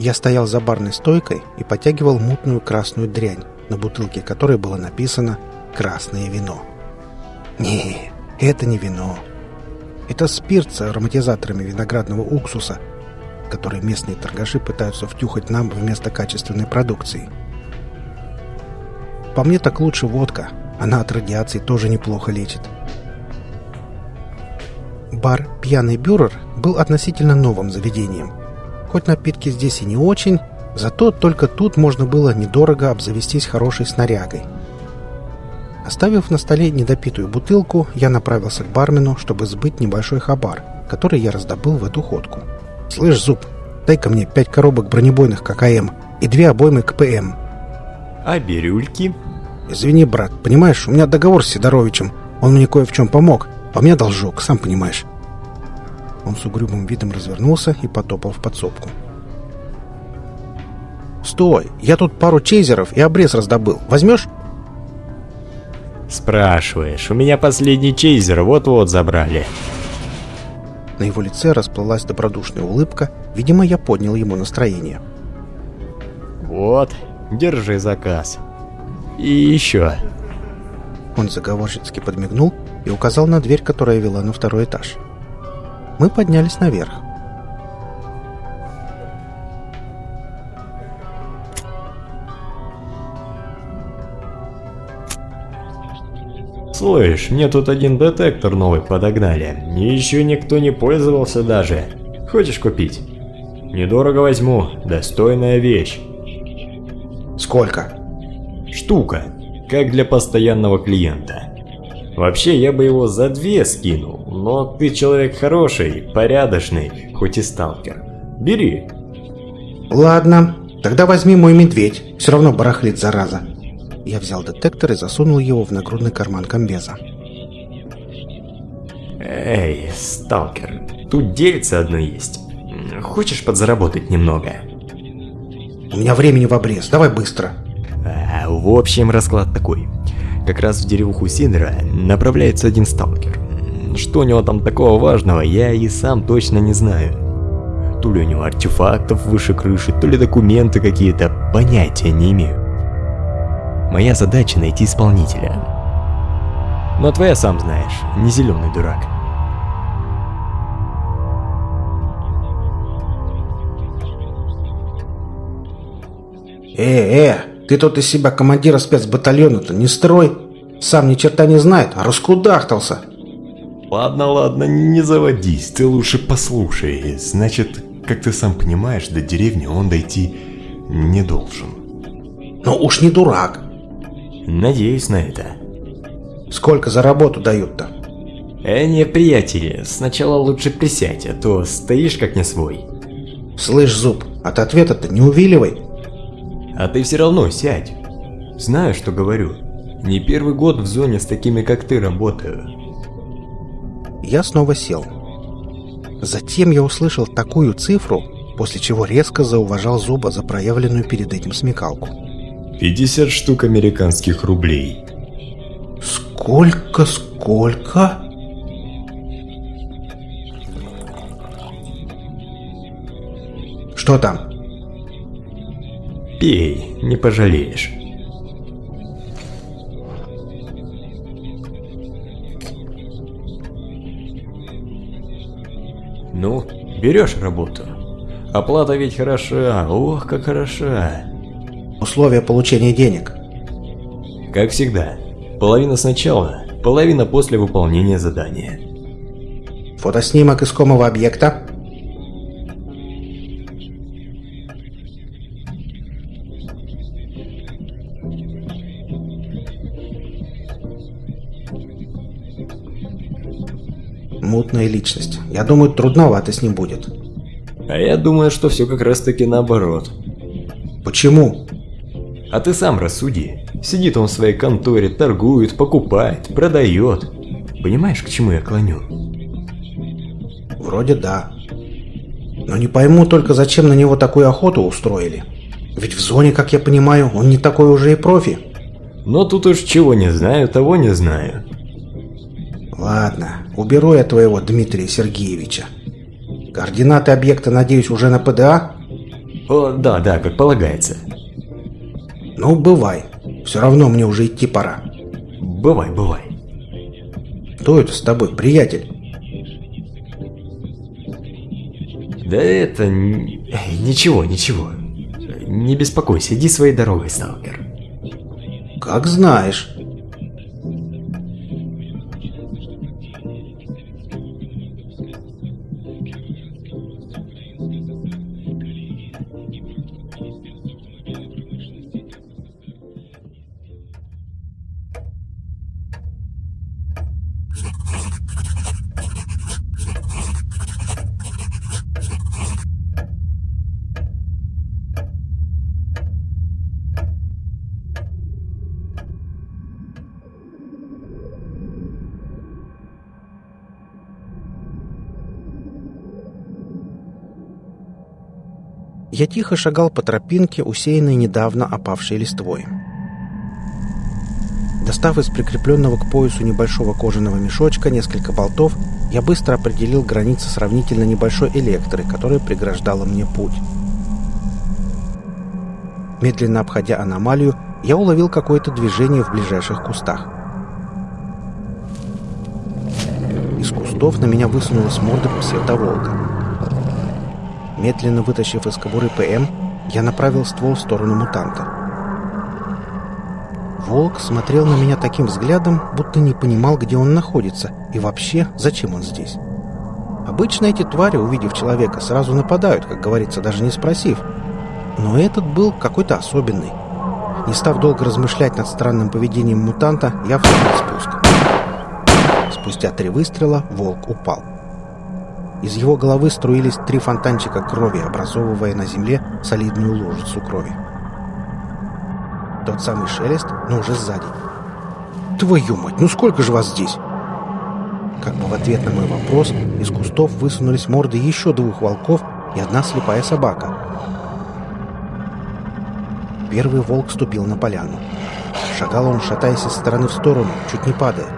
Я стоял за барной стойкой и потягивал мутную красную дрянь, на бутылке которой было написано «Красное вино». Не, это не вино. Это спирт с ароматизаторами виноградного уксуса, который местные торгаши пытаются втюхать нам вместо качественной продукции. По мне так лучше водка. Она от радиации тоже неплохо лечит. Бар «Пьяный бюрер» был относительно новым заведением. Хоть напитки здесь и не очень, зато только тут можно было недорого обзавестись хорошей снарягой. Оставив на столе недопитую бутылку, я направился к бармену, чтобы сбыть небольшой хабар, который я раздобыл в эту ходку. «Слышь, Зуб, дай-ка мне пять коробок бронебойных ККМ и две обоймы КПМ». «А бирюльки?» «Извини, брат, понимаешь, у меня договор с Сидоровичем. Он мне кое в чем помог, а у меня должок, сам понимаешь». Он с угрюмым видом развернулся и потопал в подсобку. «Стой! Я тут пару чейзеров и обрез раздобыл. Возьмешь?» «Спрашиваешь. У меня последний чейзер вот-вот забрали». На его лице расплылась добродушная улыбка. Видимо, я поднял ему настроение. «Вот, держи заказ. И еще». Он заговорщицки подмигнул и указал на дверь, которая вела на второй этаж. Мы поднялись наверх. Слышь, мне тут один детектор новый подогнали. Еще никто не пользовался даже. Хочешь купить? Недорого возьму. Достойная вещь. Сколько? Штука. Как для постоянного клиента. Вообще, я бы его за две скинул. Но ты человек хороший, порядочный, хоть и сталкер. Бери. Ладно, тогда возьми мой медведь. Все равно барахлит, зараза. Я взял детектор и засунул его в нагрудный карман комбеза. Эй, сталкер, тут дельце одно есть. Хочешь подзаработать немного? У меня времени в обрез, давай быстро. А, в общем, расклад такой. Как раз в деревуху Сидора направляется один сталкер. Что у него там такого важного, я и сам точно не знаю. То ли у него артефактов выше крыши, то ли документы какие-то, понятия не имею. Моя задача найти исполнителя. Но твоя сам знаешь, не зеленый дурак. Э, э, ты тут из себя командира спецбатальона-то не строй. Сам ни черта не знает, а раскудахтался. Ладно, ладно, не заводись, ты лучше послушай. Значит, как ты сам понимаешь, до деревни он дойти не должен. Ну уж не дурак. Надеюсь на это. Сколько за работу дают-то? Э, не, приятели, сначала лучше присядь, а то стоишь как не свой. Слышь, Зуб, от ответа-то не увиливай. А ты все равно сядь. Знаю, что говорю. Не первый год в зоне с такими, как ты, работаю. Я снова сел. Затем я услышал такую цифру, после чего резко зауважал Зуба за проявленную перед этим смекалку. 50 штук американских рублей. Сколько, сколько? Что там? Пей, не пожалеешь. Ну, берешь работу. Оплата ведь хороша, ох, как хороша. Условия получения денег. Как всегда, половина сначала, половина после выполнения задания. Фотоснимок искомого объекта. Мутная личность. Я думаю, трудновато с ним будет. А я думаю, что все как раз таки наоборот. Почему? А ты сам рассуди. Сидит он в своей конторе, торгует, покупает, продает. Понимаешь, к чему я клоню? Вроде да. Но не пойму только, зачем на него такую охоту устроили. Ведь в зоне, как я понимаю, он не такой уже и профи. Но тут уж чего не знаю, того не знаю. Ладно, уберу я твоего Дмитрия Сергеевича. Координаты объекта, надеюсь, уже на ПДА? О, да, да, как полагается. Ну, бывай. Все равно мне уже идти пора. Бывай, бывай. Кто это с тобой, приятель? Да это... Ничего, ничего. Не беспокойся, иди своей дорогой, сталкер. Как знаешь. Я тихо шагал по тропинке, усеянной недавно опавшей листвой. Достав из прикрепленного к поясу небольшого кожаного мешочка несколько болтов, я быстро определил границы сравнительно небольшой электры, которая преграждала мне путь. Медленно обходя аномалию, я уловил какое-то движение в ближайших кустах. Из кустов на меня высунулась морда псевдоволка. Медленно вытащив из кобуры ПМ, я направил ствол в сторону мутанта. Волк смотрел на меня таким взглядом, будто не понимал, где он находится и вообще, зачем он здесь. Обычно эти твари, увидев человека, сразу нападают, как говорится, даже не спросив. Но этот был какой-то особенный. Не став долго размышлять над странным поведением мутанта, я встал спуск. Спустя три выстрела волк упал. Из его головы струились три фонтанчика крови, образовывая на земле солидную лужицу крови. Тот самый шелест, но уже сзади. «Твою мать, ну сколько же вас здесь?» Как бы в ответ на мой вопрос из кустов высунулись морды еще двух волков и одна слепая собака. Первый волк ступил на поляну. Шагал он, шатаясь из стороны в сторону, чуть не падая.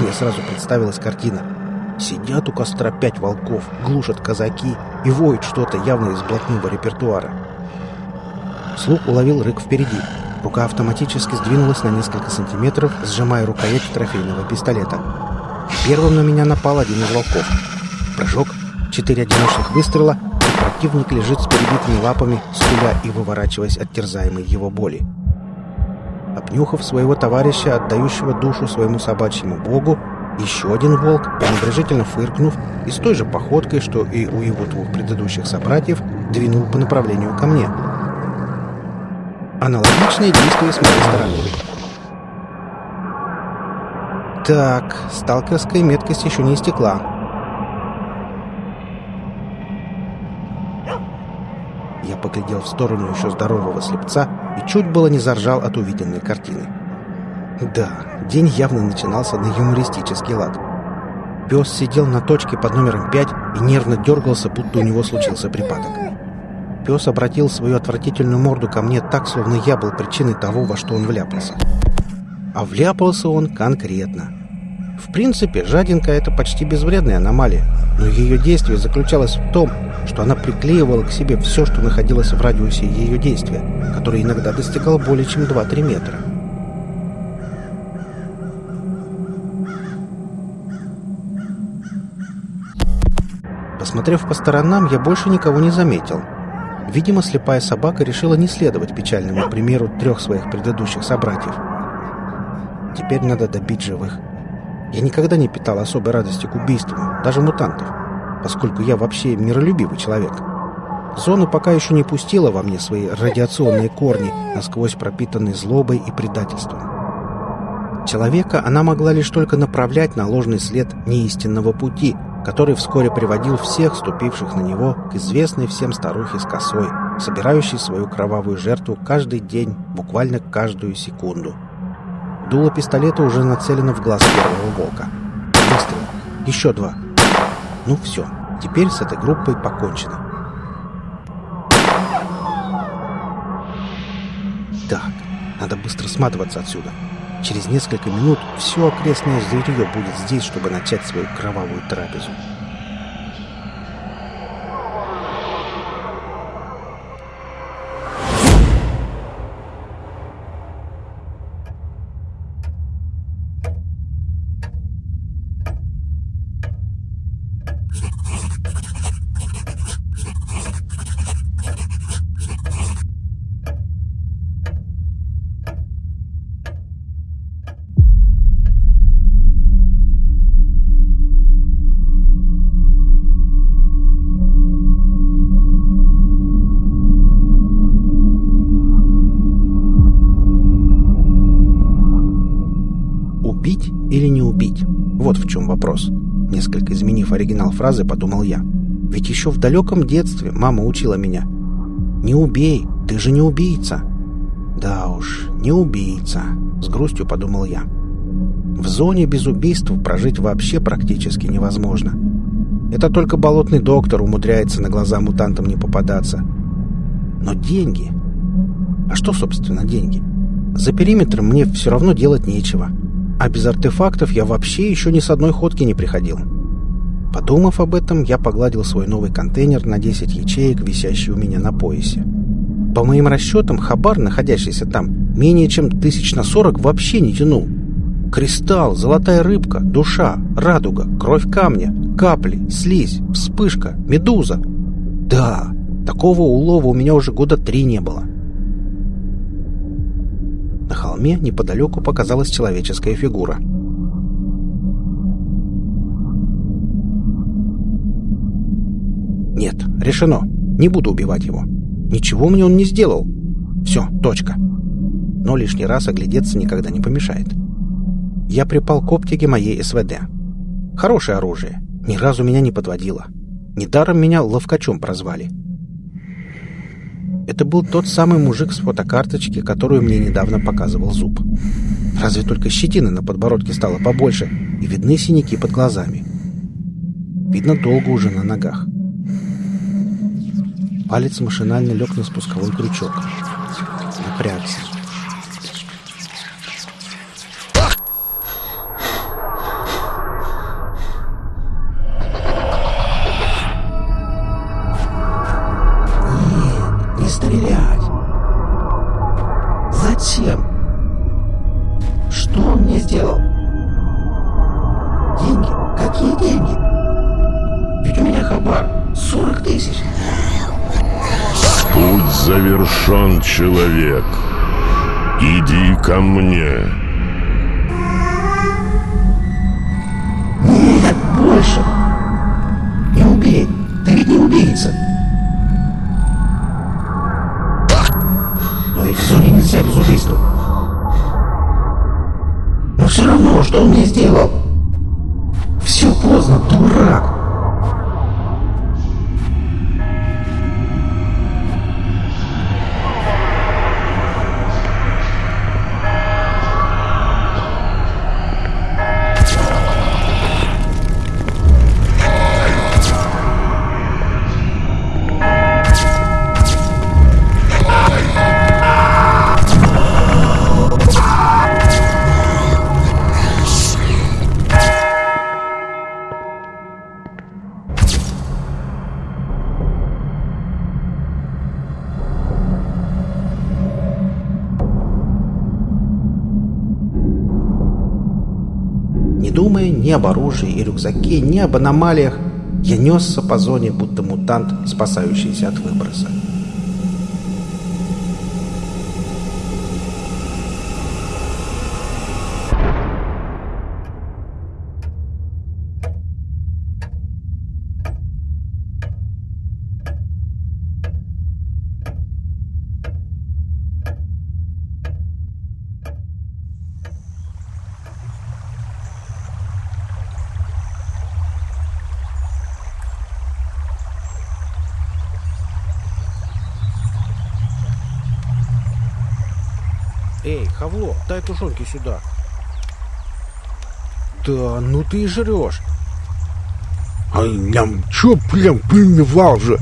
Мне сразу представилась картина. Сидят у костра пять волков, глушат казаки и воют что-то явно из блатного репертуара. Слух уловил рык впереди. Рука автоматически сдвинулась на несколько сантиметров, сжимая рукоять трофейного пистолета. Первым на меня напал один из волков. Прыжок, четыре одиночных выстрела, и противник лежит с перебитыми лапами, скуля и выворачиваясь от терзаемой его боли. Обнюхав своего товарища, отдающего душу своему собачьему богу, еще один волк, пренебрежительно фыркнув и с той же походкой, что и у его двух предыдущих собратьев, двинул по направлению ко мне. Аналогичные действия с моей стороны. Так, сталкерская меткость еще не истекла. Я поглядел в сторону еще здорового слепца и чуть было не заржал от увиденной картины. Да, день явно начинался на юмористический лад. Пес сидел на точке под номером 5 и нервно дергался, будто у него случился припадок. Пес обратил свою отвратительную морду ко мне так, словно я был причиной того, во что он вляпался. А вляпался он конкретно. В принципе, жадинка — это почти безвредная аномалия, но ее действие заключалось в том, что она приклеивала к себе все, что находилось в радиусе ее действия, который иногда достигал более чем 2-3 метра. Посмотрев по сторонам, я больше никого не заметил. Видимо, слепая собака решила не следовать печальному примеру трех своих предыдущих собратьев. Теперь надо добить живых. Я никогда не питал особой радости к убийству, даже мутантов, поскольку я вообще миролюбивый человек. Зона пока еще не пустила во мне свои радиационные корни, насквозь пропитанные злобой и предательством. Человека она могла лишь только направлять на ложный след неистинного пути, который вскоре приводил всех ступивших на него к известной всем старухе с косой, собирающей свою кровавую жертву каждый день, буквально каждую секунду. Дуло пистолета уже нацелено в глаз первого волка. Выстрел. Еще два. Ну все, теперь с этой группой покончено. Так, надо быстро сматываться отсюда. Через несколько минут все окрестное зверье будет здесь, чтобы начать свою кровавую трапезу. Фразы, подумал я. Ведь еще в далеком детстве мама учила меня. «Не убей, ты же не убийца». Да уж, не убийца, с грустью подумал я. В зоне без убийств прожить вообще практически невозможно. Это только болотный доктор умудряется на глаза мутантам не попадаться. Но деньги... А что, собственно, деньги? За периметром мне все равно делать нечего. А без артефактов я вообще еще ни с одной ходки не приходил. Подумав об этом, я погладил свой новый контейнер на 10 ячеек, висящий у меня на поясе. По моим расчетам, хабар, находящийся там, менее чем тысяч на сорок вообще не тянул. Кристалл, золотая рыбка, душа, радуга, кровь камня, капли, слизь, вспышка, медуза. Да, такого улова у меня уже года три не было. На холме неподалеку показалась человеческая фигура. Нет, решено. Не буду убивать его. Ничего мне он не сделал. Все, точка. Но лишний раз оглядеться никогда не помешает я припал к оптике моей СВД. Хорошее оружие. Ни разу меня не подводило. Недаром меня ловкачом прозвали. Это был тот самый мужик с фотокарточки, которую мне недавно показывал зуб. Разве только щетина на подбородке стала побольше, и видны синяки под глазами. Видно, долго уже на ногах. Палец машинально лег на спусковой крючок. Напрягся. Ни об оружии и рюкзаке, ни об аномалиях. Я несся по зоне, будто мутант, спасающийся от выброса. Эй, Хавло, дай тушенки сюда. Да, ну ты и жрешь. Ай, ням, чё прям привал же?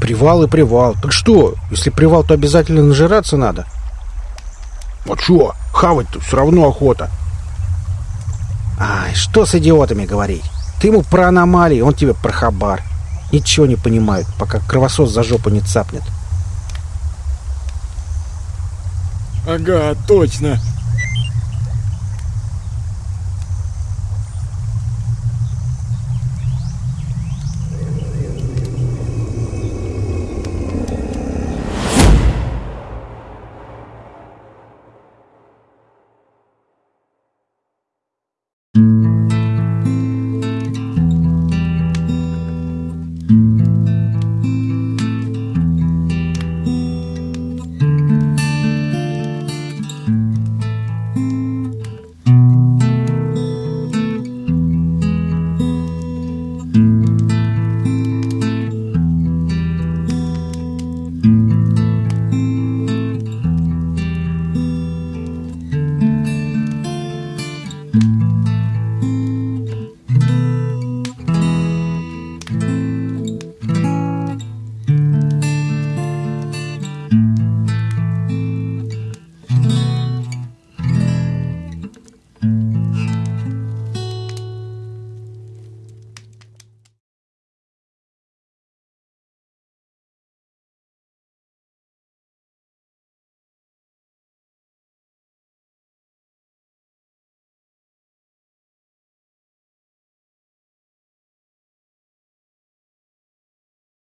Привал и привал. Так что, если привал, то обязательно нажираться надо? А чё, хавать-то все равно охота. Ай, что с идиотами говорить? Ты ему про аномалии, он тебе про хабар. Ничего не понимают, пока кровосос за жопу не цапнет. Ага, точно.